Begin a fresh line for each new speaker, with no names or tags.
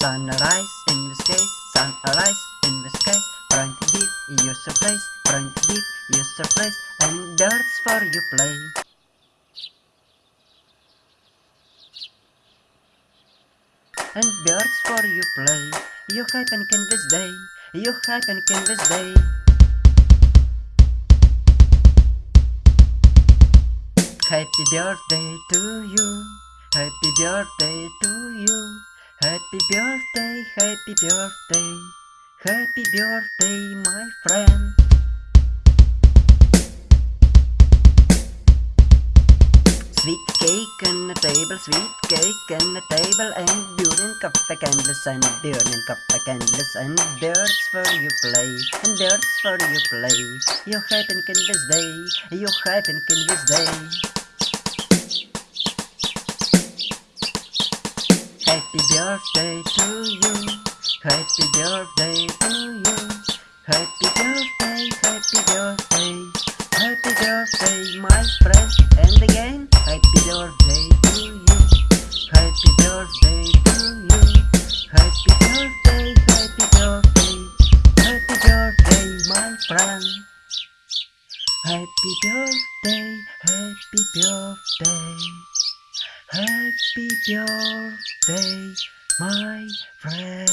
Sunrise in the sky, sunrise in the sky. Trying to you surprise, trying to you surprise, and birds for you play. And birds for you play. You hype and this day, you hype and this day. Happy birthday to you. Happy birthday to you. Happy birthday, happy birthday. Happy birthday, my friend. Sweet cake on the table, sweet cake on the table, and burning copper candles and burning copper candles and birds for you play, and birds for you play. You happy and canvas day, you happy and canvas day. Happy birthday to you. Happy birthday to you. Happy birthday, happy birthday. Happy birthday, my friend. And again, happy birthday to you. Happy birthday to you. Happy birthday, happy birthday. Happy birthday, my friend. Happy birthday, happy birthday. Happy birthday, my friend.